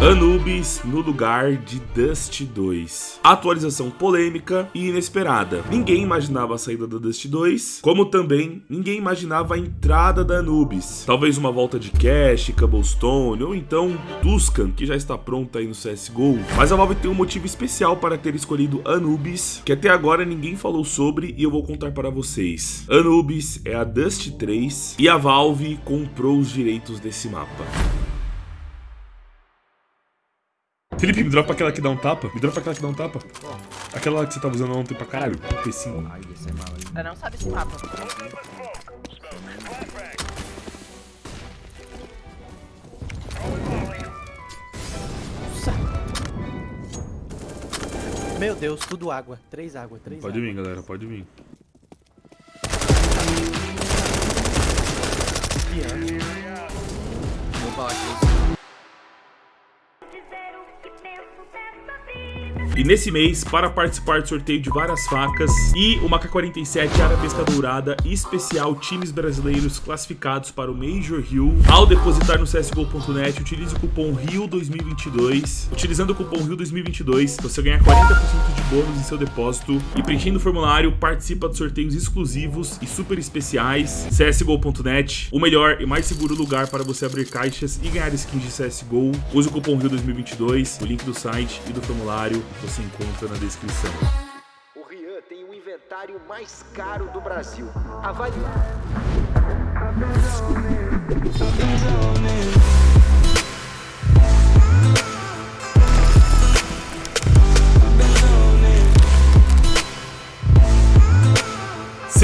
Anubis no lugar de Dust 2. Atualização polêmica e inesperada. Ninguém imaginava a saída da Dust 2, como também ninguém imaginava a entrada da Anubis. Talvez uma volta de Cash, Cobblestone ou então Tuscan, que já está pronta aí no CSGO. Mas a Valve tem um motivo especial para ter escolhido Anubis, que até agora ninguém falou sobre e eu vou contar para vocês. Anubis é a Dust 3 e a Valve comprou os direitos desse mapa. Felipe, me dropa aquela que dá um tapa. Me dropa aquela que dá um tapa. Aquela que você tava usando ontem pra caralho. P5. Ela não sabe esse mapa. Meu Deus, tudo água. Três água, três Pode água. vir, galera. Pode vir. E nesse mês, para participar do sorteio de várias facas e uma K-47 Arabesca Dourada especial times brasileiros classificados para o Major Rio, ao depositar no CSGO.net, utilize o cupom RIO2022. Utilizando o cupom RIO2022, você ganha 40% de bônus em seu depósito e preenchendo o formulário, participa de sorteios exclusivos e super especiais. CSGO.net, o melhor e mais seguro lugar para você abrir caixas e ganhar skins de CSGO. Use o cupom RIO2022, o link do site e do formulário você encontra na descrição. O Rian tem o inventário mais caro do Brasil. Avalie.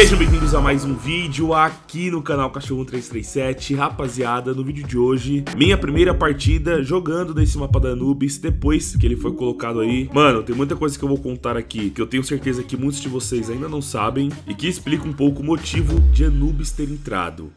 Sejam bem-vindos a mais um vídeo aqui no canal Cachorro 337 Rapaziada, no vídeo de hoje, minha primeira partida jogando nesse mapa da Anubis Depois que ele foi colocado aí. Mano, tem muita coisa que eu vou contar aqui Que eu tenho certeza que muitos de vocês ainda não sabem E que explica um pouco o motivo de Anubis ter entrado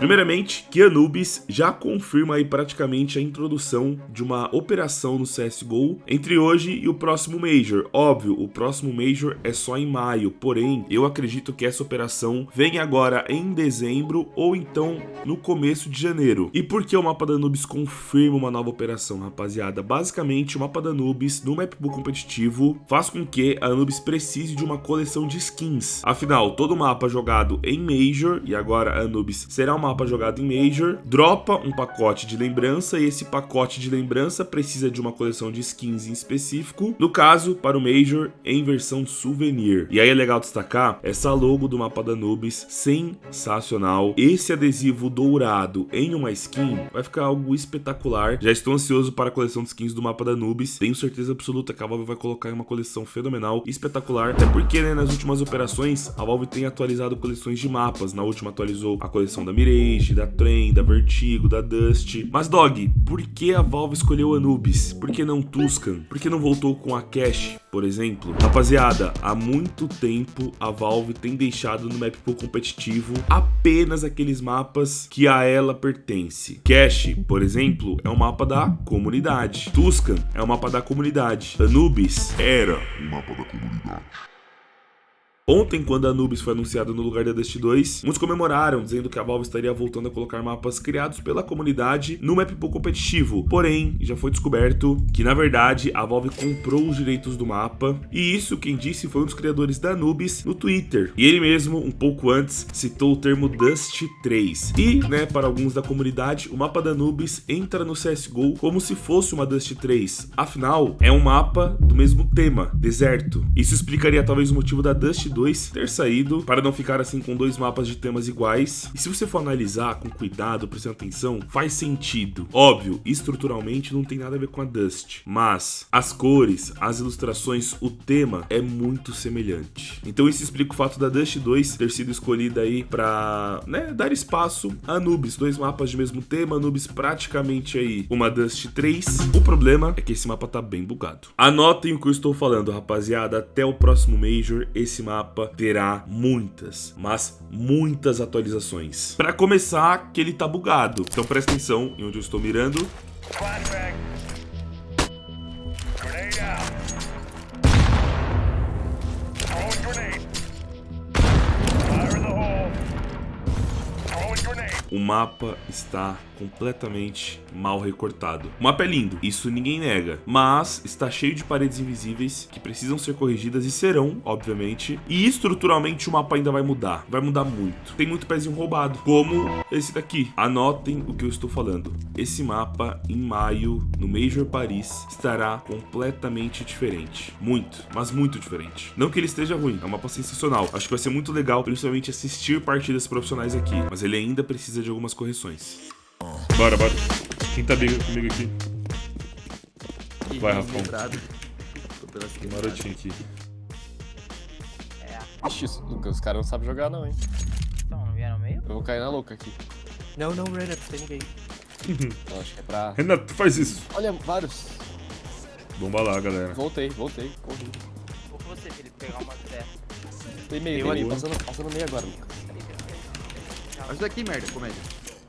Primeiramente, que Anubis já confirma aí praticamente a introdução de uma operação no CSGO entre hoje e o próximo Major. Óbvio, o próximo Major é só em maio, porém, eu acredito que essa operação vem agora em dezembro ou então no começo de janeiro. E por que o mapa da Anubis confirma uma nova operação, rapaziada? Basicamente, o mapa da Anubis no mapbook competitivo faz com que a Anubis precise de uma coleção de skins. Afinal, todo mapa jogado em Major, e agora a Anubis será uma mapa jogado em Major, dropa um pacote de lembrança e esse pacote de lembrança precisa de uma coleção de skins em específico, no caso, para o Major, em versão souvenir. E aí é legal destacar essa logo do mapa da Anubis, sensacional. Esse adesivo dourado em uma skin vai ficar algo espetacular. Já estou ansioso para a coleção de skins do mapa da Anubis, tenho certeza absoluta que a Valve vai colocar uma coleção fenomenal, espetacular, até porque né, nas últimas operações a Valve tem atualizado coleções de mapas, na última atualizou a coleção da Mirei, Rage, da Trem, da Vertigo, da Dust. Mas, Dog, por que a Valve escolheu Anubis? Por que não Tuscan? Por que não voltou com a Cash, por exemplo? Rapaziada, há muito tempo a Valve tem deixado no map pool competitivo apenas aqueles mapas que a ela pertence. Cash, por exemplo, é um mapa da comunidade. Tuscan é um mapa da comunidade. Anubis era um mapa da comunidade. Ontem, quando a Anubis foi anunciada no lugar da Dust 2, muitos comemoraram, dizendo que a Valve estaria voltando a colocar mapas criados pela comunidade no map pool competitivo. Porém, já foi descoberto que, na verdade, a Valve comprou os direitos do mapa, e isso quem disse foi um dos criadores da Anubis no Twitter. E ele mesmo, um pouco antes, citou o termo Dust 3. E, né, para alguns da comunidade, o mapa da Anubis entra no CSGO como se fosse uma Dust 3. Afinal, é um mapa do mesmo tema, deserto. Isso explicaria talvez o motivo da Dust 2 ter saído para não ficar assim com dois mapas de temas iguais. E se você for analisar com cuidado, prestando atenção, faz sentido. Óbvio, estruturalmente não tem nada a ver com a Dust, mas as cores, as ilustrações, o tema é muito semelhante. Então isso explica o fato da Dust 2 ter sido escolhida aí para, né, dar espaço a Anubis, dois mapas de mesmo tema, Anubis praticamente aí uma Dust 3. O problema é que esse mapa tá bem bugado. Anotem o que eu estou falando, rapaziada, até o próximo Major esse mapa terá muitas, mas muitas atualizações. Para começar, que ele tá bugado. Então presta atenção em onde eu estou mirando. Grenade out. Grenade. O mapa está completamente mal recortado. O mapa é lindo, isso ninguém nega, mas está cheio de paredes invisíveis que precisam ser corrigidas e serão, obviamente. E estruturalmente o mapa ainda vai mudar, vai mudar muito. Tem muito pezinho roubado, como esse daqui. Anotem o que eu estou falando. Esse mapa em maio no Major Paris estará completamente diferente, muito, mas muito diferente. Não que ele esteja ruim, é um mapa sensacional. Acho que vai ser muito legal, principalmente assistir partidas profissionais aqui, mas ele ainda precisa de algumas correções. Bora, bora. Quem tá bem comigo aqui? Vai, Rafão. Tô. Marotinho aqui. Ixi, isso, Lucas, os caras não sabem jogar não, hein? Então, não vieram no meio? Eu vou cair na louca aqui. Não, não, Renato, tem ninguém. Eu acho que é pra... Renato, faz isso. Olha, vários. Bomba lá, galera. Voltei, voltei, corri. Vou com você, Felipe, pegar uma zero. Tem meio, tem meio, ali. passando, passando meio agora, Lucas. Ajuda aqui, merda, comédia.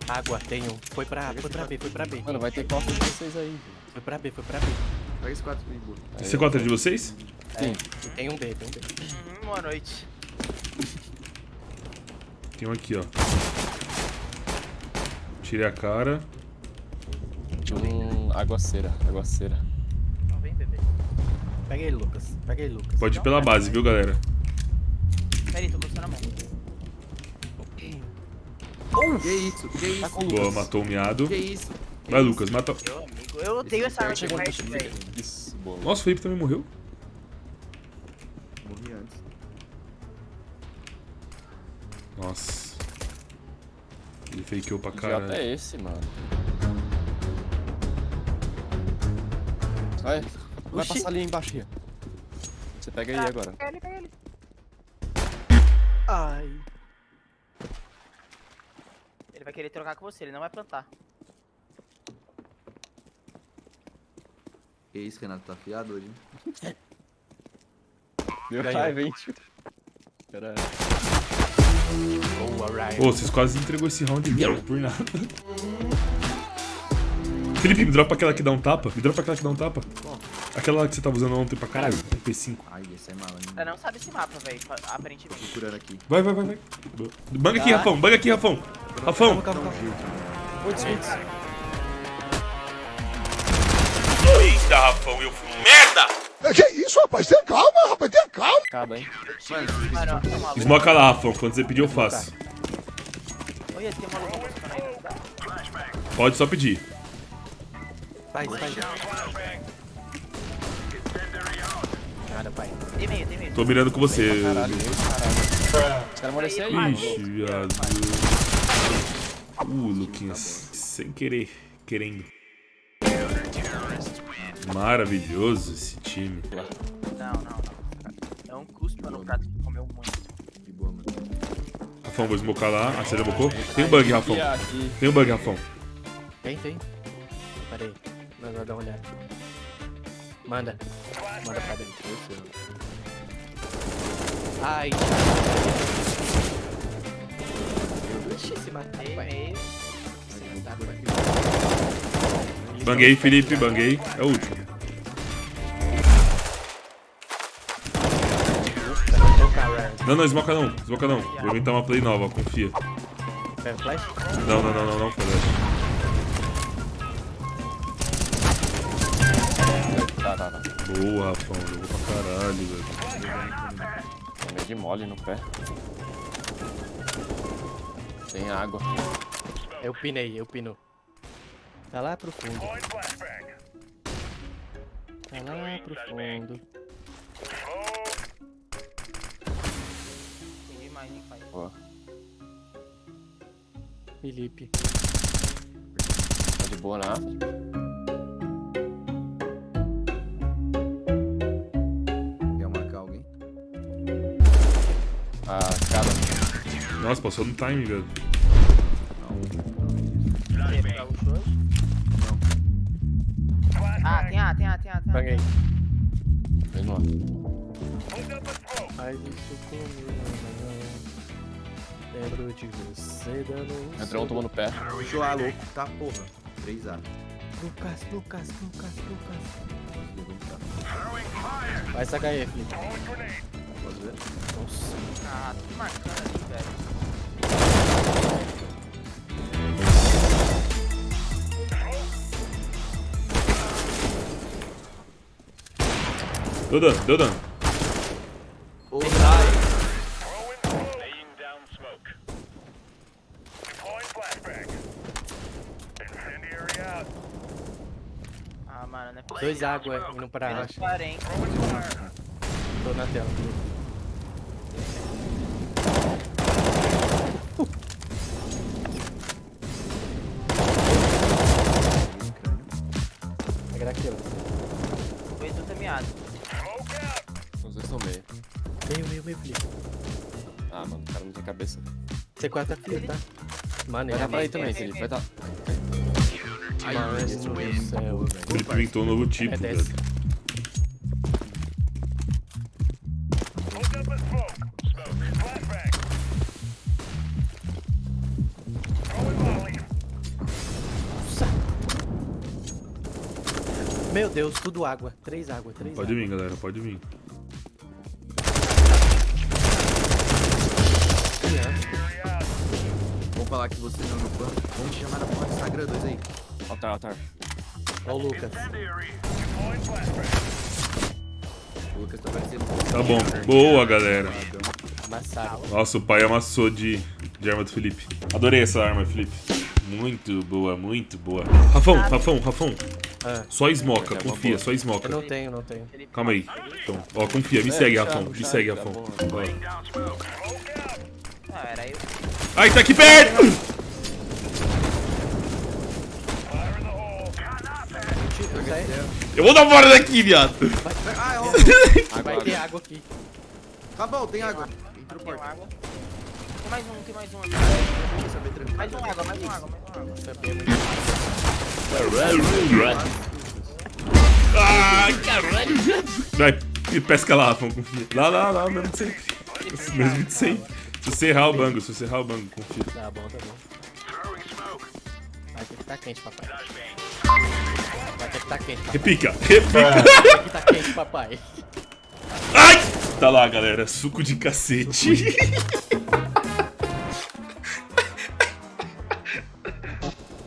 Água, tem um. Foi pra, foi pra B, foi pra B. Mano, vai ter costa de vocês aí. Foi pra B, foi pra B. Pega esse 4 de boa. Esse quatro é de vocês? Sim. Tem um B, tem um B. Uhum, boa noite. Tem um aqui, ó. Tirei a cara. Um aguaceira, aguaceira. Não vem, bebê. Pega ele, Lucas. Pega ele, Lucas. Pode ir pela base, viu, galera? Peraí, tô gostando a mão. Que isso, que isso, Boa, matou o miado. que isso. que Vai? Lucas, mata. Meu amigo, eu odeio essa arma de chute, velho. Isso, boa. Nossa, o Felipe também morreu? Morri antes. Nossa. Ele fakeou pra Que caralho. é esse, mano? Vai, vai Oxi. passar ali embaixo. Você pega aí agora. Pega ele, pega ele. Ai. Ele vai querer trocar com você, ele não vai plantar. Que isso, Renato, tá afiado hoje, hein? Meu pai, vem, tio. Caralho. Ryan. Pô, vocês quase entregou esse round velho, por nada. Felipe, me dropa aquela que dá um tapa. Me dropa aquela que dá um tapa. Aquela que você tava usando ontem pra caralho. MP5. Ai, esse é mala, hein? Ela não sabe esse mapa, velho, aparentemente. Procurando aqui. Vai, vai, vai, vai. Banga aqui, Rafão. Banga aqui, Rafão. Rafão. Calma. Eita, Rafão, eu fui merda. Que isso, rapaz? Tenha calma, rapaz, tenha calma. Acaba, hein? Mano, é. Esmoca lá, Rafão. Quando você pedir, eu faço. Olha, tem uma aí? Pode só pedir. Faz, faz. Nada, pai. Tem meio, tem meio. Tô mirando com você. Caralho, caralho. Os caras merecem aí, mano. Ixi, viado. Uh, Luquinhas. Sem querer. Querendo. Maravilhoso esse time. Não, não, não. É um custo no prato que comeu muito. De boa, mano. Rafão, vou esmocar lá. Ah, você já bocou? Tem um bug, Rafão. Tem um bug, Rafão. Tem, tem. Pera aí. Nós vamos dar uma olhada. Manda. Manda pra dentro. Ai. Ixi, se matar, Tem pai. meio. Se matar, pai. Banguei, Felipe, banguei. É o último. Não, não, esmoca não. Esmoca não. Vou inventar uma play nova, confia. Pega flash? Não, não, não, não, não, Flash. Tá, tá, tá. Boa, Rafão. Jogou pra caralho, velho. Tem meio de mole no pé. Tem água. Eu pinei, eu pino. Tá lá pro fundo. Tá lá pro fundo. Entendi mais, hein, pai. Boa. Felipe. Tá de boa na. Nossa, passou no time, velho. Ah, tem A, tem A, tem A, tem A. Paguei. Vem no ar. Faz isso comigo. Lembro de você dando Entrou um tomando pé. Puxou A, louco. Tá, porra. 3A. Lucas, Lucas, Lucas, Lucas. Vai sacar aí, Felipe. Posso ver? Nossa. Ah, tudo marcando ali, velho. Deu dano, deu dano. Ah, mano, não é. Dois água indo pra Menos baixo. 40. Tô na tela. Pegar aquilo. Dois do caminhado. Estão meio. Meio, meio, meio, Felipe. Ah, mano, o cara não tem cabeça. C4 tá frio, tá? Mano, ele Vai é também, Felipe. Vai dar. Mano do céu. O Felipe inventou um novo tipo, É velho. Meu Deus, tudo água. Três água, três Pode água. vir, galera, pode vir. Vamos falar que você não é no banco. Vamos te chamar na porra do Instagram, dois aí. Altar, altar. Ó o Lucas. O Lucas tá parecendo. Tá bom. Boa, galera. Nossa, o pai amassou de, de arma do Felipe. Adorei essa arma, Felipe. Muito boa, muito boa. Rafão, Rafão, Rafão. Ah, Só esmoca, É uma confia, só esmoca. eu não tenho, não tenho. Calma aí. Então, ó, confia, me É, segue, Rafão. Me segue, tá Rafão. bom. Ah, era eu. Ai, tá aqui perto! Eu vou dar fora daqui, viado. Ah, é ó. Vai ter água aqui. Tá bom, tem água. Tem água. Tem mais um, tem mais um aqui. Mais um água, mais um água, mais um água. Ai, caralho. Vai, pesca lá, confia. Lá, lá, lá, mesmo de sempre. Mesmo de sempre. Se você errar o bango, se você errar o bango, confia. Tá bom, tá bom. Vai ter que tá quente, papai. Vai ter que tá quente, papai. Repica, repica. Vai ter que tá quente, papai. Ai! Tá lá, galera. Suco de cacete.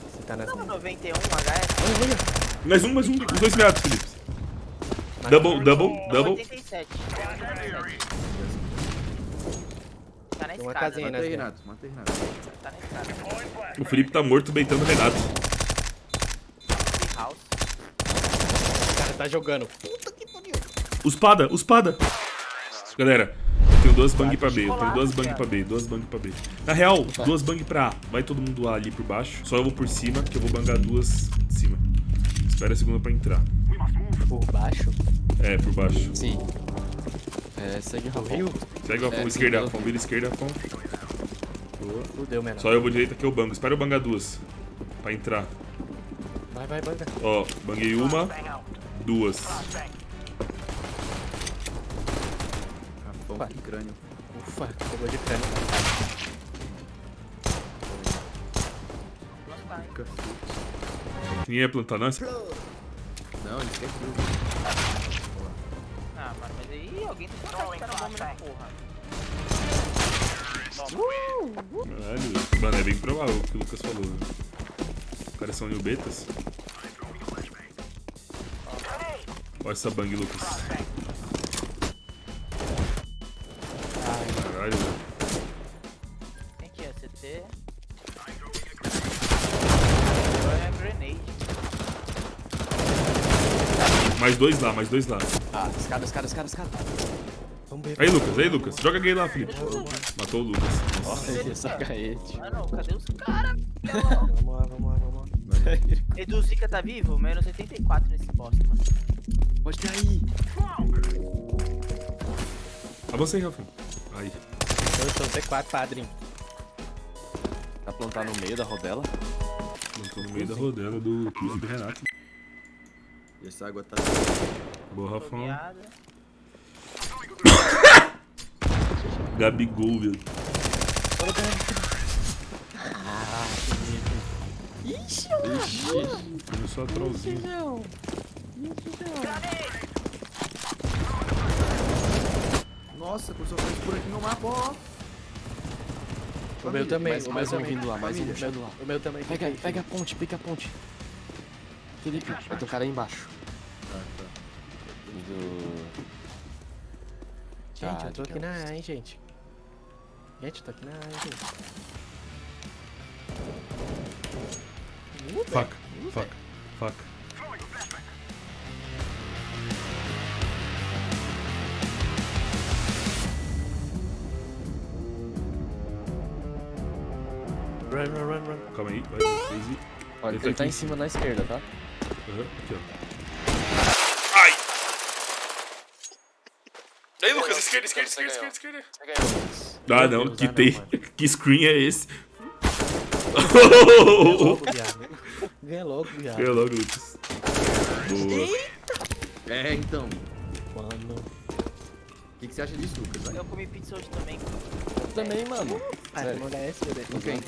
Você tá nas 91 HS. mais um, mais um. Os dois meados, Felipe. Double, double, double. 87. Tá na Tem uma escada. casinha aí, né? Renato. Mata aí, Renato. Tá na escada. O Felipe tá morto beitando o Renato. O cara tá jogando. Os pada, os pada. Galera, eu tenho duas bang pra B, eu tenho duas bang pra B, duas bang pra B. Na real, duas bang pra A. Vai todo mundo ali por baixo. Só eu vou por cima, que eu vou bangar duas de cima. Espera a segunda pra entrar. Por baixo. É, por baixo. Sim. É, segue o. Rio? Segue o Afon, É, esquerda, sim, Afon, vira esquerda, Afon. Boa. Fudeu, menor. Só eu vou direita que eu bango. Espera eu bangar duas. Pra entrar. Vai, vai, vai. Ó, banguei uma, duas. Rafão, que crânio. Ufa, pegou de frio. Ninguém ia plantar, não? Não, ele quer frio. Aí alguém tem que matar esse cara bomba na porra. Caralho, mano, é bem provável o que o Lucas falou. Né? Os caras são new betas. Olha essa bang, Lucas. Mais dois lá, mais dois lá. Ah, escada, escada, escada, escada. Aí, Lucas, aí, Lucas. Joga gay lá, Felipe. Matou o Lucas. Nossa, ele é sacaete. Ah não, cadê os caras? Vamos lá, vamos lá, vamos lá. Edu Zika tá vivo? Menos 84 nesse bosta, mano. Pode ter aí. Avança aí, Rafa. Aí. Eu sou C4, padrinho. Vai plantar no meio da rodela. Plantou no meio da rodela do do Renato. E essa água tá. Boa, Rafão. Gabigol, velho. Começou a trollzinho. Nossa, começou a fazer por aqui no mapa, ó. O meu também, Mais, o meu mais um também. vindo lá, mais um vindo lá. O meu também. Pega, pega a ponte, pega a ponte. Felipe, vai ter cara aí embaixo. Tá. Do... Gente, eu tô Ah, aqui na A, hein, gente. Gente, eu tô aqui na A, hein, gente. Fuck, fuck, fuck. Run, run, run, run. Calma aí, vai, Daisy. Olha, Ele ele tá tá aqui. em cima na esquerda, tá? Aham, aqui, ó. Ai! Aí, Lucas, esquerda, esquerda, esquerda, esquerda, esquerda. Ah, não, que ah, tem. Que screen é esse? Ganha logo, viado. Ganha logo, Lucas. Boa. É, então. Mano. O que, que você acha disso, Lucas? Eu comi pizza hoje também. Eu também, mano. Ah, não dá essa, Deus. Com quem?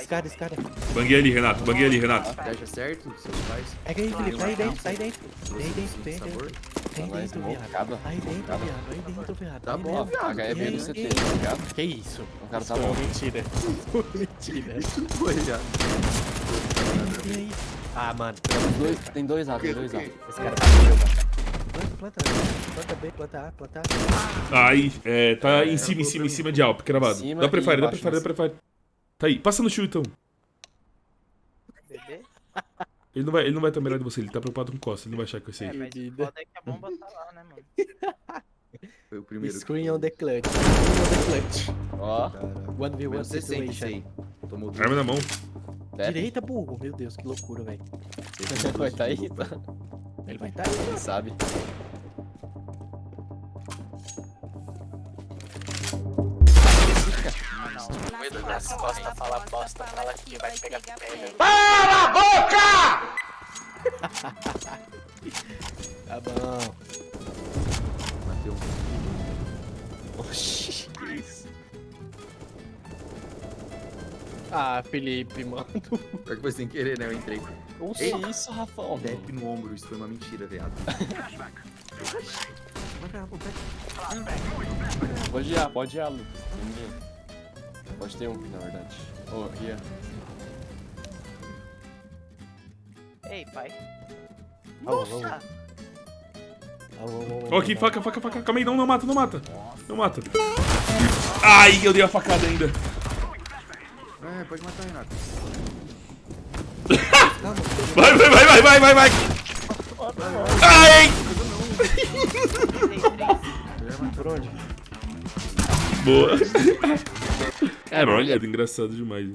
Escada, escada. Banguei ali, Renato, banguei ali, Renato. Você acha certo, seus pais? Pega aí, Felipe. Tá aí dentro, tá aí dentro. Aí dentro, tem aí sabor? dentro. Aí dentro, viado. Aí dentro, viado. Aí dentro, viado. Tá aí bom, viado. E aí, CT, tá ligado? Que isso? O cara tá Pô, bom. mentira. mentira. Foi já. E aí? Ah, mano. Tem dois, A, tem dois A. Esse cara tá bateu, Planta, planta. Planta B, planta A, planta A. Ai, é, tá em cima, em cima, em cima de Alp, cravado. Dá prefire, dá prefire, dá prefire. Tá aí, passa no show então. Bebê? Ele não vai, ele não vai estar melhor de você, ele tá preocupado com Costa, ele não vai achar que vai ser É, ele. mas foda é que a bomba tá lá, né, mano? Foi o primeiro. Screen on the clutch. Screen on the clutch. Ó, Caraca. 1v1 Menos 60 isso situation. aí. Tomou duas. Arma na mão. Pepe. Direita, burro. Meu Deus, que loucura, velho. Vai tá aí, tá? Ele vai estar aí, Quem sabe? Nas costas, fala bosta, fala que vai pegar pele. Tá bom. Mateu um. Oxi, que isso? Ah, Felipe, mano. Pior que foi sem querer, né? Eu entrei. Que Ei. isso, Rafão? Dep no ombro, isso foi uma mentira, viado. Pode ir, A, pode ir, A, Lucas. Ninguém. Pode ter um, na verdade. Ô, Ria. Ei, pai. Nossa! Ó, aqui, faca, faca, faca. Calma aí, não, não mata, não mata. Não mata. Ai, eu dei a facada ainda. É, pode matar, Renato. Vai, vai, vai, vai, vai, vai, vai. Ai! Por onde? Boa. Cara, olha, é engraçado demais.